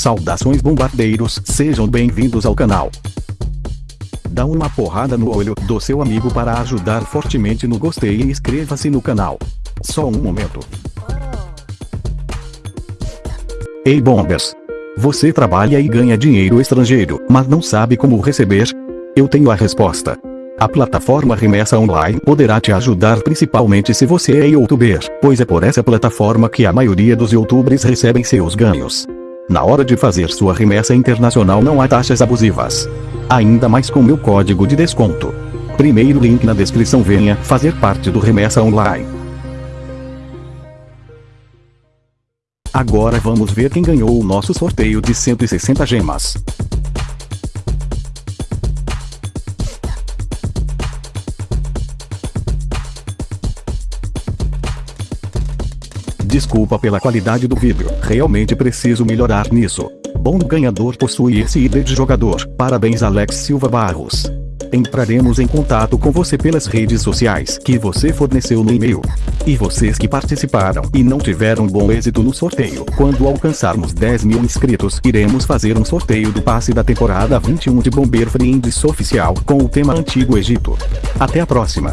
Saudações bombardeiros, sejam bem-vindos ao canal. Dá uma porrada no olho do seu amigo para ajudar fortemente no gostei e inscreva-se no canal. Só um momento. Ei bombers! Você trabalha e ganha dinheiro estrangeiro, mas não sabe como receber? Eu tenho a resposta. A plataforma Remessa Online poderá te ajudar principalmente se você é youtuber, pois é por essa plataforma que a maioria dos youtubers recebem seus ganhos. Na hora de fazer sua remessa internacional não há taxas abusivas. Ainda mais com meu código de desconto. Primeiro link na descrição venha fazer parte do Remessa Online. Agora vamos ver quem ganhou o nosso sorteio de 160 gemas. Desculpa pela qualidade do vídeo, realmente preciso melhorar nisso. Bom ganhador possui esse ID de jogador, parabéns Alex Silva Barros. Entraremos em contato com você pelas redes sociais que você forneceu no e-mail. E vocês que participaram e não tiveram bom êxito no sorteio, quando alcançarmos 10 mil inscritos, iremos fazer um sorteio do passe da temporada 21 de Bomber Friends Oficial com o tema Antigo Egito. Até a próxima!